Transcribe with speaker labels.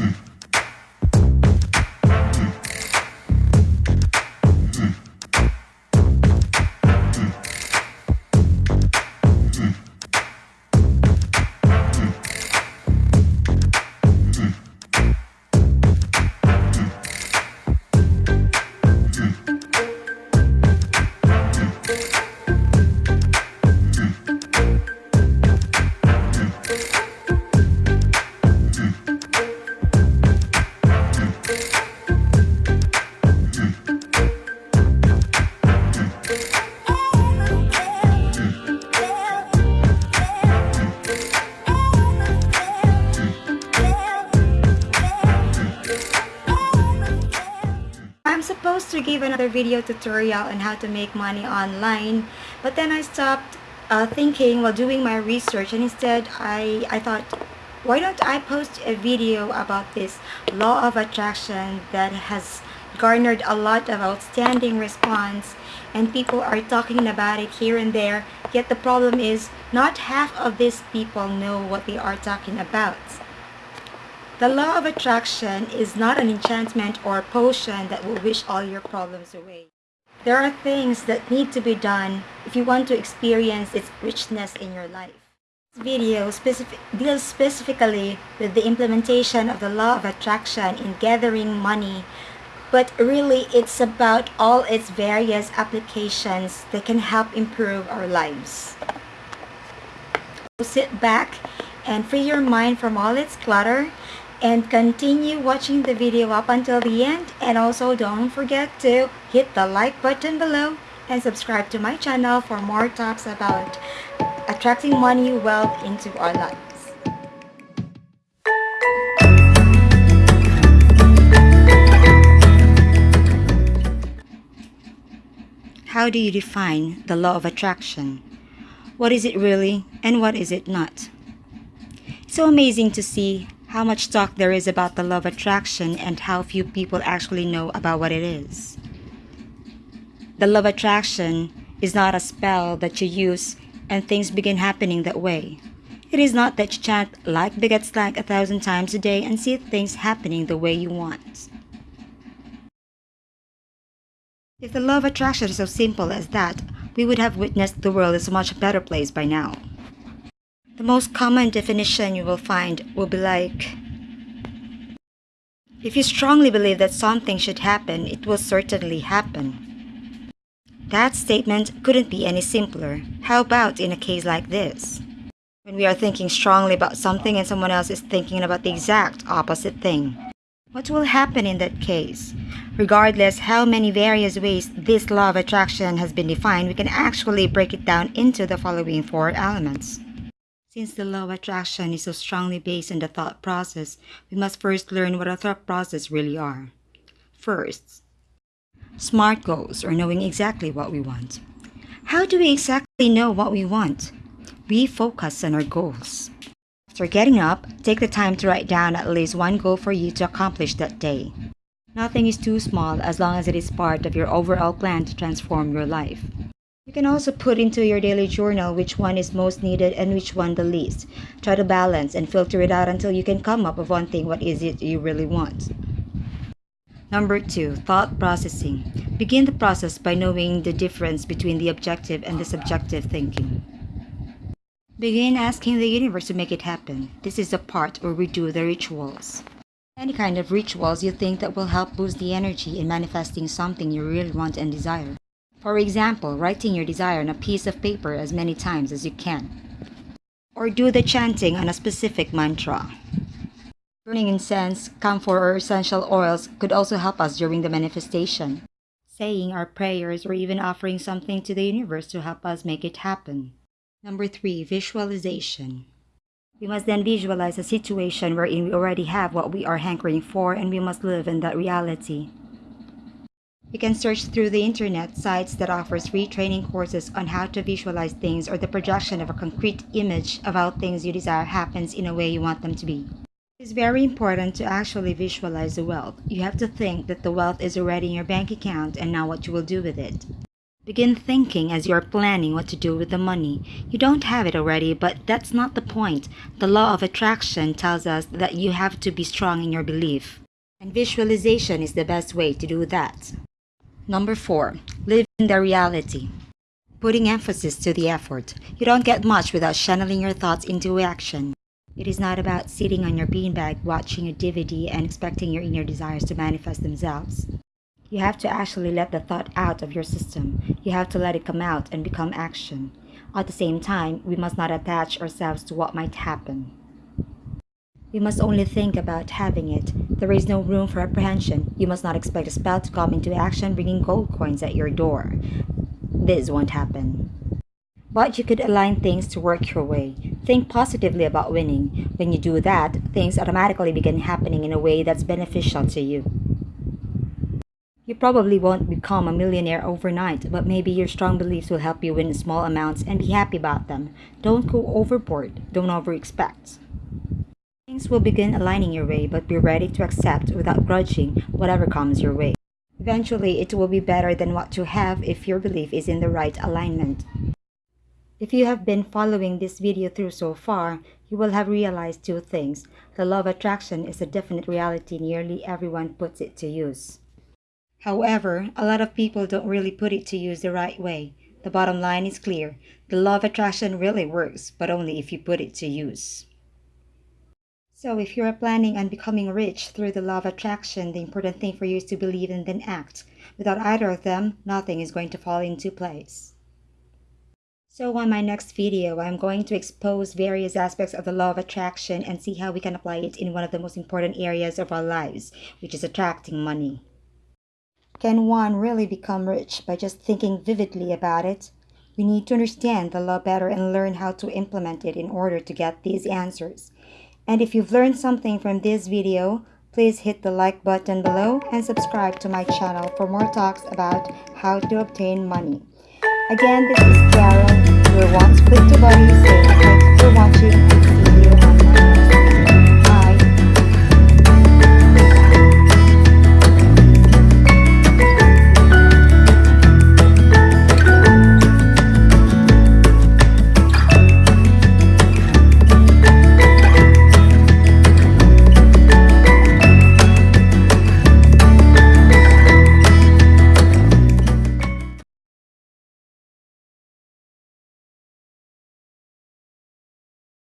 Speaker 1: I'm to give another video tutorial on how to make money online. But then I stopped uh, thinking while doing my research and instead I, I thought why don't I post a video about this law of attraction that has garnered a lot of outstanding response and people are talking about it here and there yet the problem is not half of these people know what they are talking about the law of attraction is not an enchantment or potion that will wish all your problems away. There are things that need to be done if you want to experience its richness in your life. This video specific deals specifically with the implementation of the law of attraction in gathering money, but really it's about all its various applications that can help improve our lives. So sit back and free your mind from all its clutter and continue watching the video up until the end and also don't forget to hit the like button below and subscribe to my channel for more talks about attracting money wealth into our lives. How do you define the law of attraction? What is it really and what is it not? It's so amazing to see how much talk there is about the law of attraction and how few people actually know about what it is. The law of attraction is not a spell that you use and things begin happening that way. It is not that you chant like begets like a thousand times a day and see things happening the way you want. If the law of attraction is so simple as that, we would have witnessed the world as a much better place by now. The most common definition you will find will be like, if you strongly believe that something should happen, it will certainly happen. That statement couldn't be any simpler. How about in a case like this? When we are thinking strongly about something and someone else is thinking about the exact opposite thing. What will happen in that case? Regardless how many various ways this law of attraction has been defined, we can actually break it down into the following four elements. Since the law of attraction is so strongly based on the thought process, we must first learn what a thought process really are. First, SMART goals or knowing exactly what we want. How do we exactly know what we want? We focus on our goals. After getting up, take the time to write down at least one goal for you to accomplish that day. Nothing is too small as long as it is part of your overall plan to transform your life. You can also put into your daily journal which one is most needed and which one the least. Try to balance and filter it out until you can come up with one thing what is it you really want. Number two, thought processing. Begin the process by knowing the difference between the objective and the subjective thinking. Begin asking the universe to make it happen. This is the part where we do the rituals. Any kind of rituals you think that will help boost the energy in manifesting something you really want and desire. For example, writing your desire on a piece of paper as many times as you can. Or do the chanting on a specific mantra. Burning incense, camphor, or essential oils could also help us during the manifestation. Saying our prayers or even offering something to the universe to help us make it happen. Number three, visualization. We must then visualize a situation wherein we already have what we are hankering for and we must live in that reality. You can search through the internet sites that offers free training courses on how to visualize things or the projection of a concrete image of how things you desire happens in a way you want them to be. It is very important to actually visualize the wealth. You have to think that the wealth is already in your bank account and now what you will do with it. Begin thinking as you are planning what to do with the money. You don't have it already, but that's not the point. The law of attraction tells us that you have to be strong in your belief. And visualization is the best way to do that. Number four, live in the reality. Putting emphasis to the effort. You don't get much without channeling your thoughts into action. It is not about sitting on your beanbag watching a DVD and expecting your inner desires to manifest themselves. You have to actually let the thought out of your system. You have to let it come out and become action. At the same time, we must not attach ourselves to what might happen. We must only think about having it. There is no room for apprehension. You must not expect a spell to come into action bringing gold coins at your door. This won't happen. But you could align things to work your way. Think positively about winning. When you do that, things automatically begin happening in a way that's beneficial to you. You probably won't become a millionaire overnight, but maybe your strong beliefs will help you win small amounts and be happy about them. Don't go overboard. Don't over-expect. Things will begin aligning your way, but be ready to accept without grudging whatever comes your way. Eventually, it will be better than what you have if your belief is in the right alignment. If you have been following this video through so far, you will have realized two things. The law of attraction is a definite reality nearly everyone puts it to use. However, a lot of people don't really put it to use the right way. The bottom line is clear. The law of attraction really works, but only if you put it to use. So if you are planning on becoming rich through the law of attraction, the important thing for you is to believe and then act. Without either of them, nothing is going to fall into place. So on my next video, I'm going to expose various aspects of the law of attraction and see how we can apply it in one of the most important areas of our lives, which is attracting money. Can one really become rich by just thinking vividly about it? We need to understand the law better and learn how to implement it in order to get these answers. And if you've learned something from this video, please hit the like button below and subscribe to my channel for more talks about how to obtain money. Again, this is Karen, your One to Buddies, and thanks for watching.